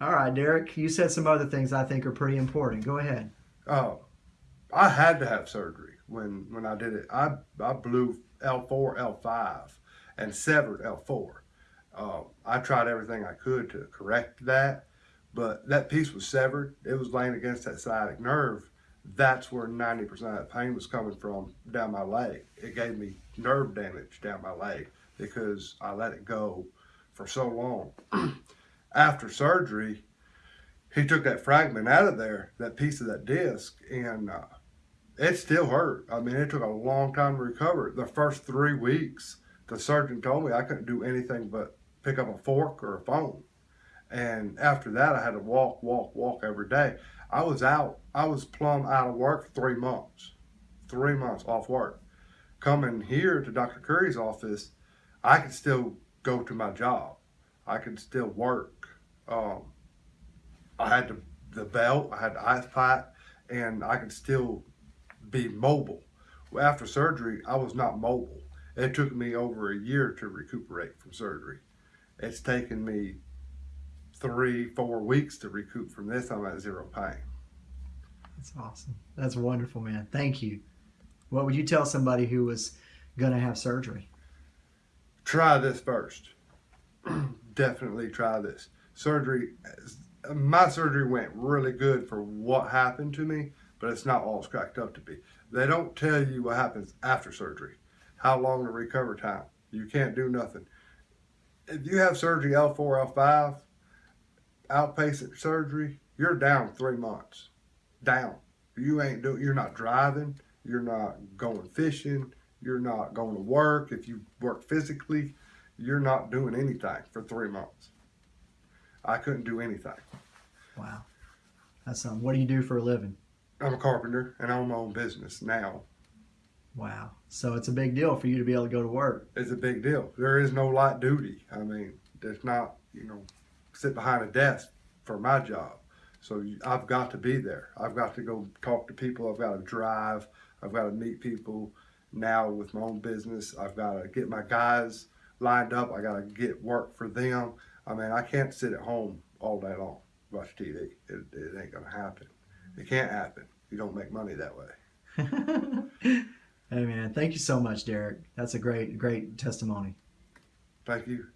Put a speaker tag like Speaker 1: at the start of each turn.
Speaker 1: All right, Derek, you said some other things I think are pretty important. Go ahead.
Speaker 2: Oh, I had to have surgery when when I did it. I I blew L4, L5, and severed L4. Uh, I tried everything I could to correct that, but that piece was severed. It was laying against that sciatic nerve. That's where 90% of that pain was coming from down my leg. It gave me nerve damage down my leg because I let it go for so long. After surgery, he took that fragment out of there, that piece of that disc, and uh, it still hurt. I mean, it took a long time to recover. The first three weeks, the surgeon told me I couldn't do anything but pick up a fork or a phone. And after that, I had to walk, walk, walk every day. I was out, I was plumb out of work for three months, three months off work. Coming here to Dr. Curry's office, I could still go to my job. I could still work. Um, I had the, the belt, I had the ice pack, and I could still be mobile. Well, After surgery, I was not mobile. It took me over a year to recuperate from surgery. It's taken me three, four weeks to recoup from this. I'm at zero pain.
Speaker 1: That's awesome. That's wonderful, man. Thank you. What would you tell somebody who was going to have surgery?
Speaker 2: Try this first. Definitely try this. Surgery, my surgery went really good for what happened to me, but it's not all it's cracked up to be. They don't tell you what happens after surgery, how long the recovery time. You can't do nothing. If you have surgery L4, L5, outpatient surgery, you're down three months. Down. You ain't do. You're not driving. You're not going fishing. You're not going to work. If you work physically, you're not doing anything for three months. I couldn't do anything.
Speaker 1: Wow. That's something. What do you do for a living?
Speaker 2: I'm a carpenter and I own my own business now.
Speaker 1: Wow. So it's a big deal for you to be able to go to work.
Speaker 2: It's a big deal. There is no light duty. I mean, there's not, you know, sit behind a desk for my job. So I've got to be there. I've got to go talk to people. I've got to drive. I've got to meet people. Now with my own business, I've got to get my guys lined up. I got to get work for them. I mean, I can't sit at home all day long watch TV. It, it ain't gonna happen. It can't happen. You don't make money that way.
Speaker 1: hey man, thank you so much, Derek. That's a great, great testimony.
Speaker 2: Thank you.